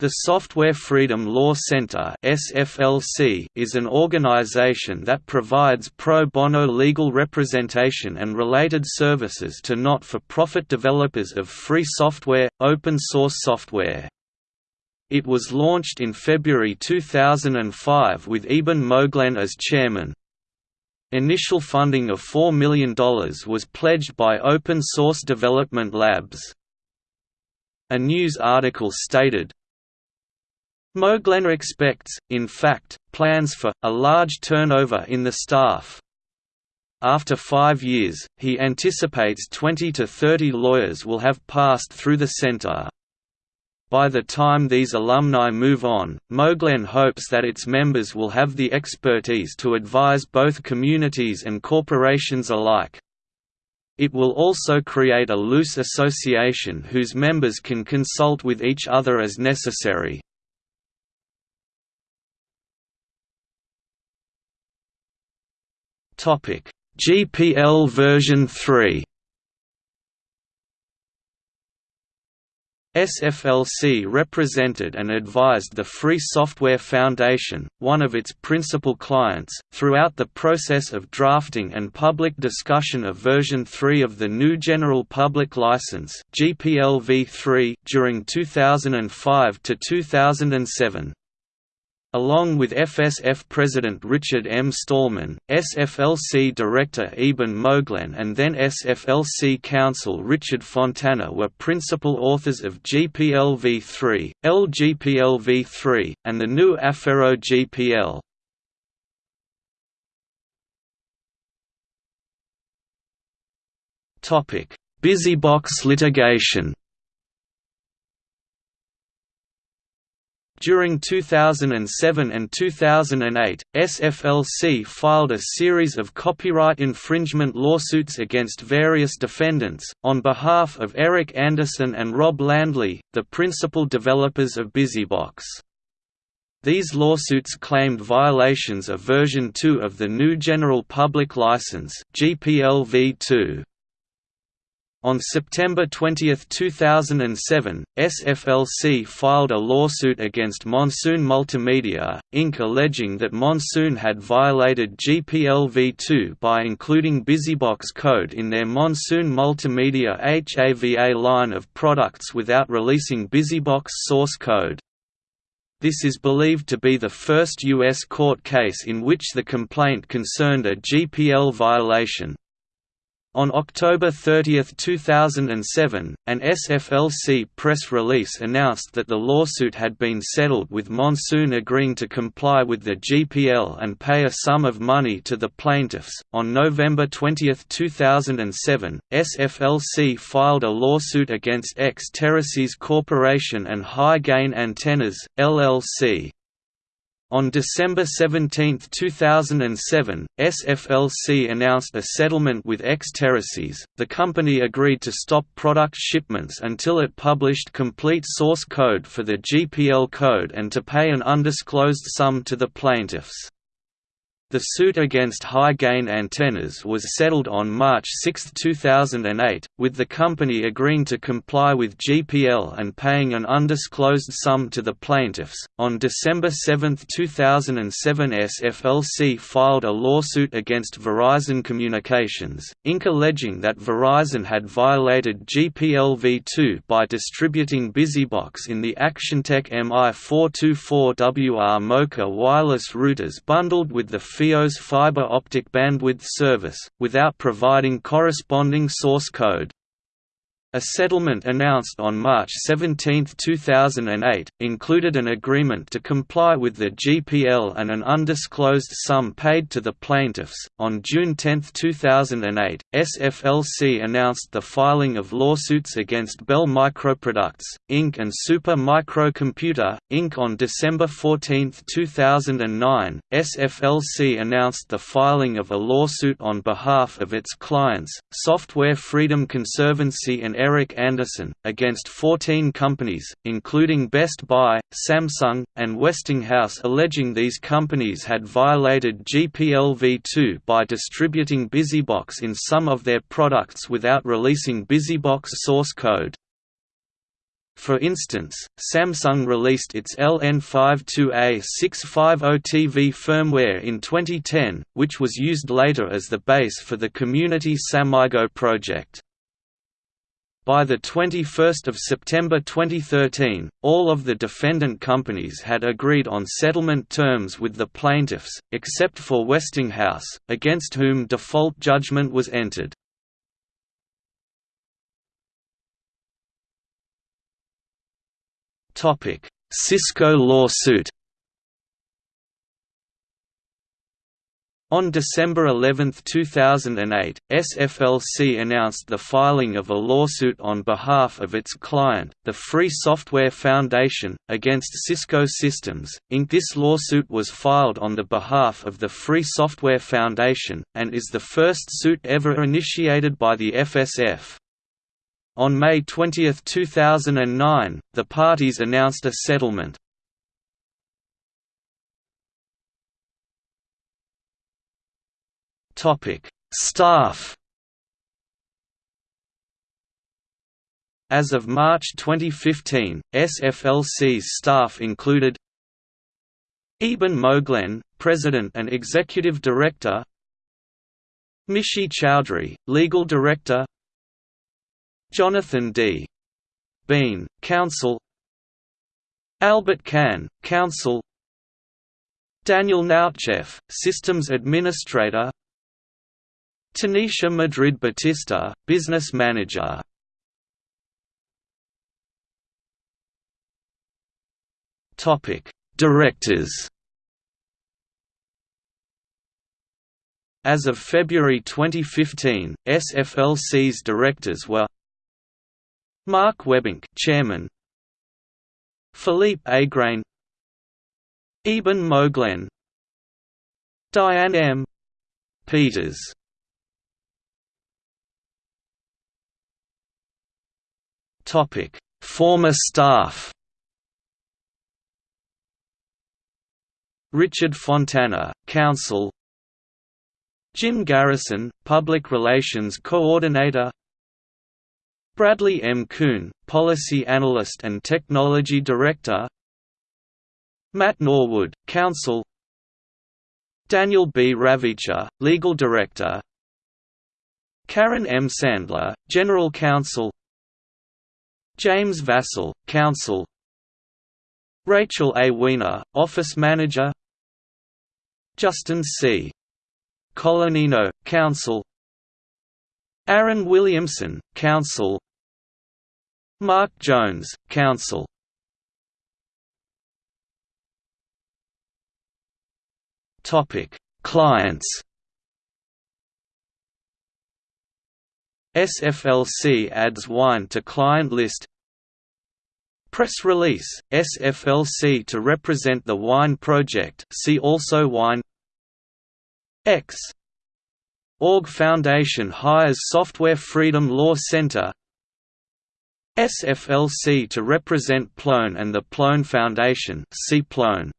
The Software Freedom Law Center is an organization that provides pro bono legal representation and related services to not-for-profit developers of free software, open source software. It was launched in February 2005 with Eben Moglen as chairman. Initial funding of $4 million was pledged by Open Source Development Labs. A news article stated, Moglen expects, in fact, plans for, a large turnover in the staff. After five years, he anticipates 20 to 30 lawyers will have passed through the center. By the time these alumni move on, Moglen hopes that its members will have the expertise to advise both communities and corporations alike. It will also create a loose association whose members can consult with each other as necessary. Topic: GPL version 3. SFLC represented and advised the Free Software Foundation, one of its principal clients, throughout the process of drafting and public discussion of version 3 of the new General Public License (GPL v3) during 2005 to 2007. Along with FSF President Richard M. Stallman, SFLC Director Eben Moglen and then SFLC Counsel Richard Fontana were principal authors of GPLv3, LGPLv3, and the new Affero GPL. Busybox litigation During 2007 and 2008, SFLC filed a series of copyright infringement lawsuits against various defendants, on behalf of Eric Anderson and Rob Landley, the principal developers of Busybox. These lawsuits claimed violations of version 2 of the new General Public License GPL v2. On September 20, 2007, SFLC filed a lawsuit against Monsoon Multimedia, Inc. alleging that Monsoon had violated GPLv2 by including Busybox code in their Monsoon Multimedia HAVA line of products without releasing Busybox source code. This is believed to be the first U.S. court case in which the complaint concerned a GPL violation. On October 30, 2007, an SFLC press release announced that the lawsuit had been settled with Monsoon agreeing to comply with the GPL and pay a sum of money to the plaintiffs. On November 20, 2007, SFLC filed a lawsuit against Xterasys Corporation and High Gain Antennas, LLC. On December 17, 2007, SFLC announced a settlement with Xterasys. The company agreed to stop product shipments until it published complete source code for the GPL code and to pay an undisclosed sum to the plaintiffs. The suit against High Gain Antennas was settled on March 6, 2008, with the company agreeing to comply with GPL and paying an undisclosed sum to the plaintiffs. On December 7, 2007, SFLC filed a lawsuit against Verizon Communications, Inc. alleging that Verizon had violated GPL v2 by distributing Busybox in the Actiontec MI424WR MoCA wireless routers bundled with the FiOS fiber optic bandwidth service, without providing corresponding source code. A settlement announced on March 17, 2008, included an agreement to comply with the GPL and an undisclosed sum paid to the plaintiffs. On June 10, 2008, SFLC announced the filing of lawsuits against Bell Microproducts, Inc. and Super Microcomputer, Inc. On December 14, 2009, SFLC announced the filing of a lawsuit on behalf of its clients, Software Freedom Conservancy and Eric Anderson, against 14 companies, including Best Buy, Samsung, and Westinghouse alleging these companies had violated GPLv2 by distributing Busybox in some of their products without releasing Busybox source code. For instance, Samsung released its LN52A650TV firmware in 2010, which was used later as the base for the community SamyGO project. By 21 September 2013, all of the defendant companies had agreed on settlement terms with the plaintiffs, except for Westinghouse, against whom default judgment was entered. Cisco lawsuit On December 11, 2008, SFLC announced the filing of a lawsuit on behalf of its client, the Free Software Foundation, against Cisco Systems, Inc. This lawsuit was filed on the behalf of the Free Software Foundation, and is the first suit ever initiated by the FSF. On May 20, 2009, the parties announced a settlement. Staff As of March 2015, SFLC's staff included Eben Moglen, President and Executive Director Mishi Choudhary, Legal Director Jonathan D. Bean, Counsel Albert Kan, Counsel Daniel Gnoutcheff, Systems Administrator Tanisha Madrid Batista, Business Manager Directors As of February 2015, SFLC's directors were Mark Webbink, Chairman. Philippe Aigrain. Eben Moglen. Diane M. Peters. Former staff. Richard Fontana, Counsel. Jim Garrison, Public Relations Coordinator Bradley M. Kuhn, Policy Analyst and Technology Director Matt Norwood, Counsel Daniel B. Ravicher, Legal Director Karen M. Sandler, General Counsel James Vasile, Counsel. Rachel A. Weiner, Office Manager. Justin C. Colannino, Counsel. Aaron Williamson, Counsel. Mark Jones, Counsel. Clients SFLC adds wine to client list. Press release, SFLC to represent the Wine Project see also Wine X. Org Foundation hires Software Freedom Law Center. SFLC to represent Plone and the Plone Foundation see Plone.